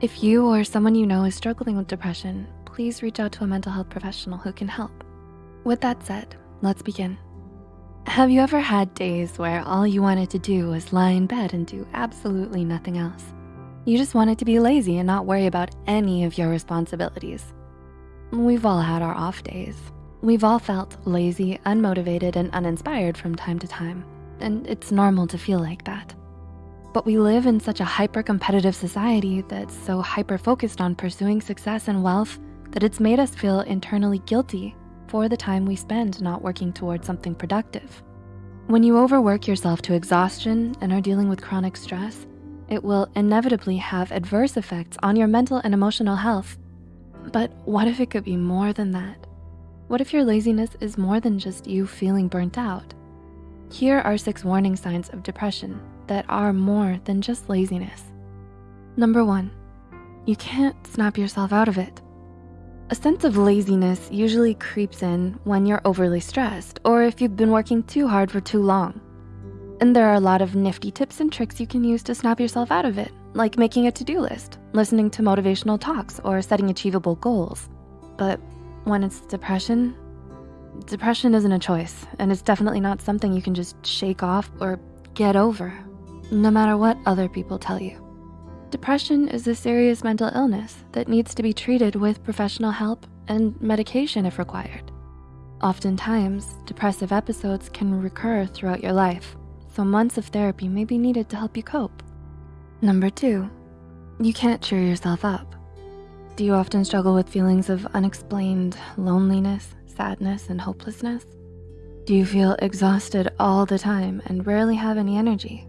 If you or someone you know is struggling with depression, please reach out to a mental health professional who can help. With that said, let's begin. Have you ever had days where all you wanted to do was lie in bed and do absolutely nothing else? You just wanted to be lazy and not worry about any of your responsibilities. We've all had our off days. We've all felt lazy, unmotivated, and uninspired from time to time, and it's normal to feel like that. But we live in such a hyper-competitive society that's so hyper-focused on pursuing success and wealth that it's made us feel internally guilty for the time we spend not working towards something productive. When you overwork yourself to exhaustion and are dealing with chronic stress, it will inevitably have adverse effects on your mental and emotional health. But what if it could be more than that? What if your laziness is more than just you feeling burnt out? Here are six warning signs of depression that are more than just laziness. Number one, you can't snap yourself out of it. A sense of laziness usually creeps in when you're overly stressed or if you've been working too hard for too long. And there are a lot of nifty tips and tricks you can use to snap yourself out of it, like making a to-do list, listening to motivational talks, or setting achievable goals. But when it's depression, depression isn't a choice, and it's definitely not something you can just shake off or get over no matter what other people tell you. Depression is a serious mental illness that needs to be treated with professional help and medication if required. Oftentimes, depressive episodes can recur throughout your life, so months of therapy may be needed to help you cope. Number two, you can't cheer yourself up. Do you often struggle with feelings of unexplained loneliness, sadness, and hopelessness? Do you feel exhausted all the time and rarely have any energy?